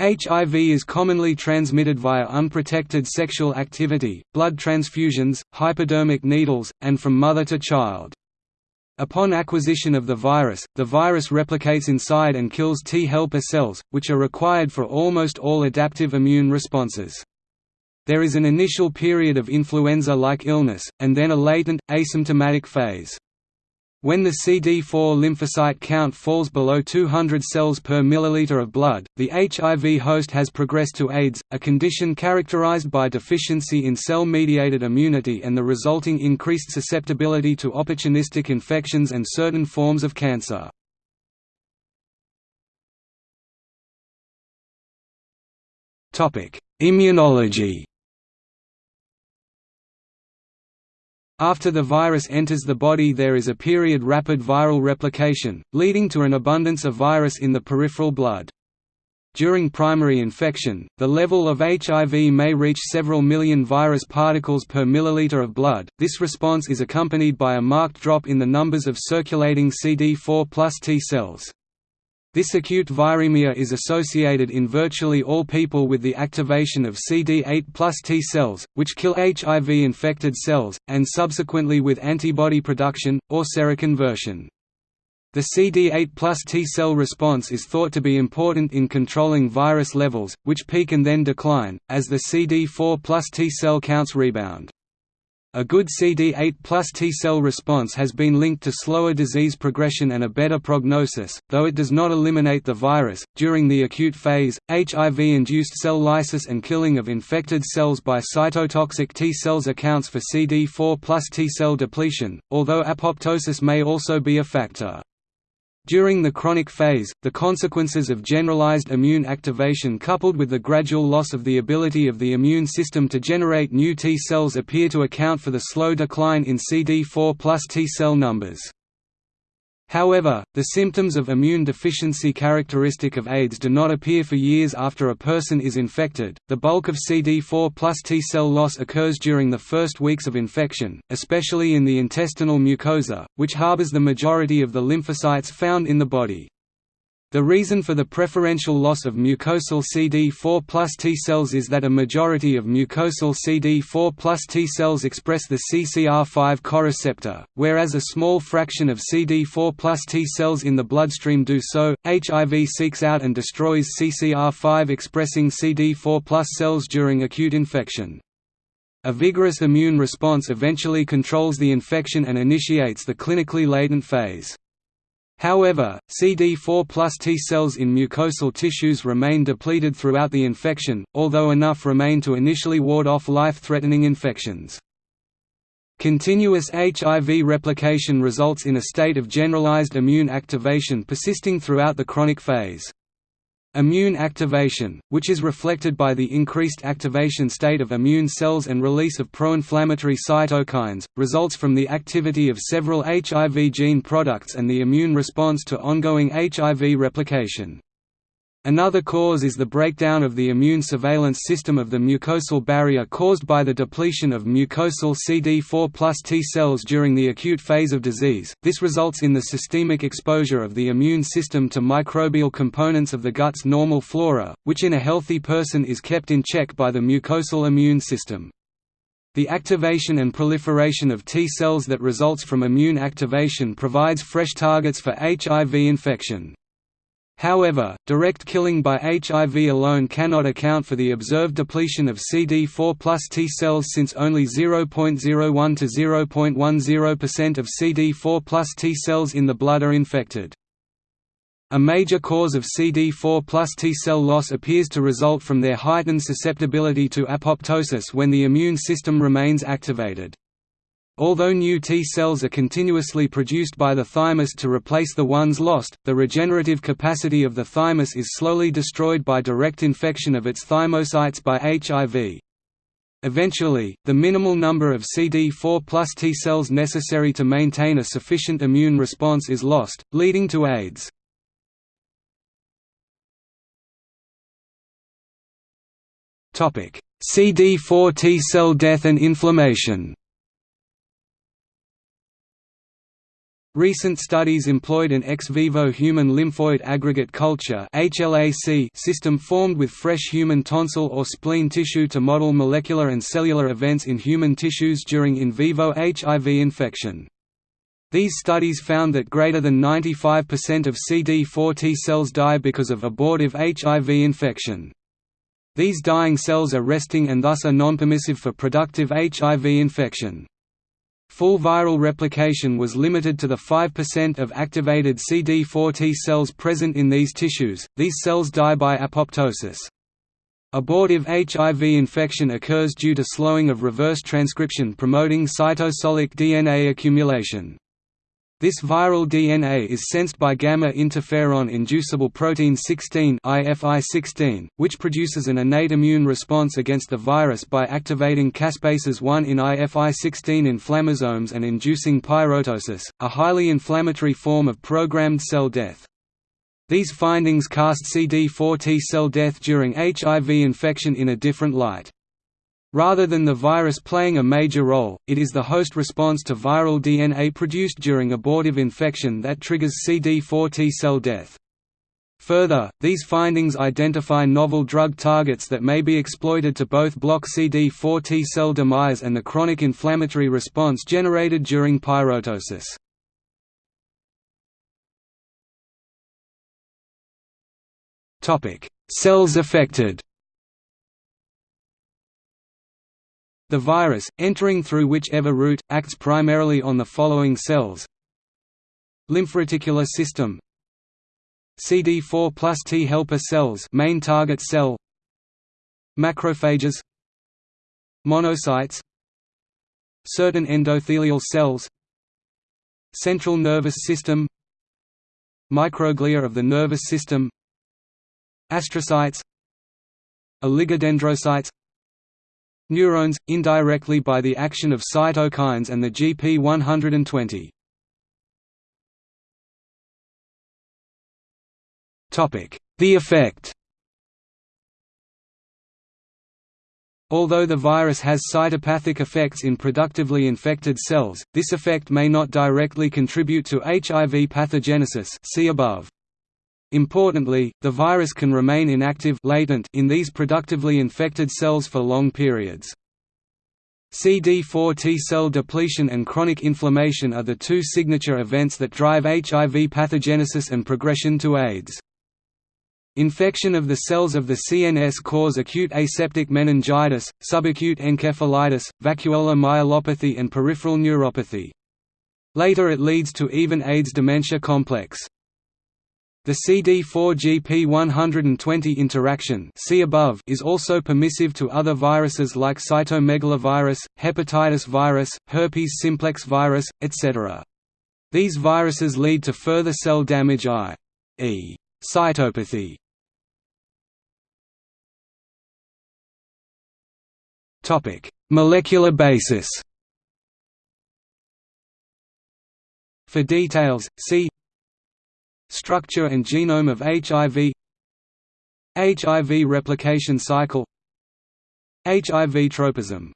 HIV is commonly transmitted via unprotected sexual activity, blood transfusions, hypodermic needles, and from mother to child. Upon acquisition of the virus, the virus replicates inside and kills T helper cells, which are required for almost all adaptive immune responses. There is an initial period of influenza-like illness, and then a latent, asymptomatic phase. When the CD4 lymphocyte count falls below 200 cells per milliliter of blood, the HIV host has progressed to AIDS, a condition characterized by deficiency in cell-mediated immunity and the resulting increased susceptibility to opportunistic infections and certain forms of cancer. Immunology After the virus enters the body there is a period rapid viral replication, leading to an abundance of virus in the peripheral blood. During primary infection, the level of HIV may reach several million virus particles per milliliter of blood. This response is accompanied by a marked drop in the numbers of circulating CD4 plus T cells. This acute viremia is associated in virtually all people with the activation of CD8 plus T cells, which kill HIV-infected cells, and subsequently with antibody production, or seroconversion. The CD8 plus T cell response is thought to be important in controlling virus levels, which peak and then decline, as the CD4 plus T cell counts rebound. A good CD8 plus T-cell response has been linked to slower disease progression and a better prognosis, though it does not eliminate the virus. During the acute phase, HIV-induced cell lysis and killing of infected cells by cytotoxic T cells accounts for CD4 plus T-cell depletion, although apoptosis may also be a factor. During the chronic phase, the consequences of generalized immune activation coupled with the gradual loss of the ability of the immune system to generate new T cells appear to account for the slow decline in CD4 plus T cell numbers. However, the symptoms of immune deficiency characteristic of AIDS do not appear for years after a person is infected. The bulk of CD4 plus T cell loss occurs during the first weeks of infection, especially in the intestinal mucosa, which harbors the majority of the lymphocytes found in the body. The reason for the preferential loss of mucosal CD4 plus T cells is that a majority of mucosal CD4 plus T cells express the CCR5 coreceptor, whereas a small fraction of CD4 plus T cells in the bloodstream do so. HIV seeks out and destroys CCR5 expressing CD4 plus cells during acute infection. A vigorous immune response eventually controls the infection and initiates the clinically latent phase. However, CD4 plus T cells in mucosal tissues remain depleted throughout the infection, although enough remain to initially ward off life-threatening infections. Continuous HIV replication results in a state of generalized immune activation persisting throughout the chronic phase. Immune activation, which is reflected by the increased activation state of immune cells and release of pro-inflammatory cytokines, results from the activity of several HIV gene products and the immune response to ongoing HIV replication. Another cause is the breakdown of the immune surveillance system of the mucosal barrier caused by the depletion of mucosal CD4 plus T cells during the acute phase of disease. This results in the systemic exposure of the immune system to microbial components of the gut's normal flora, which in a healthy person is kept in check by the mucosal immune system. The activation and proliferation of T cells that results from immune activation provides fresh targets for HIV infection. However, direct killing by HIV alone cannot account for the observed depletion of CD4 plus T cells since only 0.01 to 0.10% of CD4 plus T cells in the blood are infected. A major cause of CD4 plus T cell loss appears to result from their heightened susceptibility to apoptosis when the immune system remains activated. Although new T cells are continuously produced by the thymus to replace the ones lost, the regenerative capacity of the thymus is slowly destroyed by direct infection of its thymocytes by HIV. Eventually, the minimal number of CD4 plus T cells necessary to maintain a sufficient immune response is lost, leading to AIDS. CD4 T cell death and inflammation Recent studies employed an ex vivo human lymphoid aggregate culture system formed with fresh human tonsil or spleen tissue to model molecular and cellular events in human tissues during in vivo HIV infection. These studies found that greater than 95% of CD4 T cells die because of abortive HIV infection. These dying cells are resting and thus are non-permissive for productive HIV infection. Full viral replication was limited to the 5% of activated CD4 T cells present in these tissues, these cells die by apoptosis. Abortive HIV infection occurs due to slowing of reverse transcription promoting cytosolic DNA accumulation. This viral DNA is sensed by gamma interferon-inducible protein 16 (IFI16), which produces an innate immune response against the virus by activating caspases 1 in IFI16 inflammasomes and inducing pyroptosis, a highly inflammatory form of programmed cell death. These findings cast CD4 T cell death during HIV infection in a different light. Rather than the virus playing a major role, it is the host response to viral DNA produced during abortive infection that triggers CD4 T cell death. Further, these findings identify novel drug targets that may be exploited to both block CD4 T cell demise and the chronic inflammatory response generated during pyroptosis. Cells affected The virus, entering through whichever route, acts primarily on the following cells. Lymphoreticular system. CD4 plus T helper cells main target cell. Macrophages. Monocytes. Certain endothelial cells. Central nervous system. Microglia of the nervous system. Astrocytes. Oligodendrocytes Neurons, indirectly by the action of cytokines and the GP120. The effect Although the virus has cytopathic effects in productively infected cells, this effect may not directly contribute to HIV pathogenesis see above. Importantly, the virus can remain inactive latent in these productively infected cells for long periods. CD4 T cell depletion and chronic inflammation are the two signature events that drive HIV pathogenesis and progression to AIDS. Infection of the cells of the CNS cause acute aseptic meningitis, subacute encephalitis, vacuolar myelopathy and peripheral neuropathy. Later it leads to even AIDS dementia complex. The CD4-GP120 interaction see above is also permissive to other viruses like cytomegalovirus, hepatitis virus, herpes simplex virus, etc. These viruses lead to further cell damage i.e. cytopathy. Molecular basis For details, see Structure and genome of HIV HIV replication cycle HIV tropism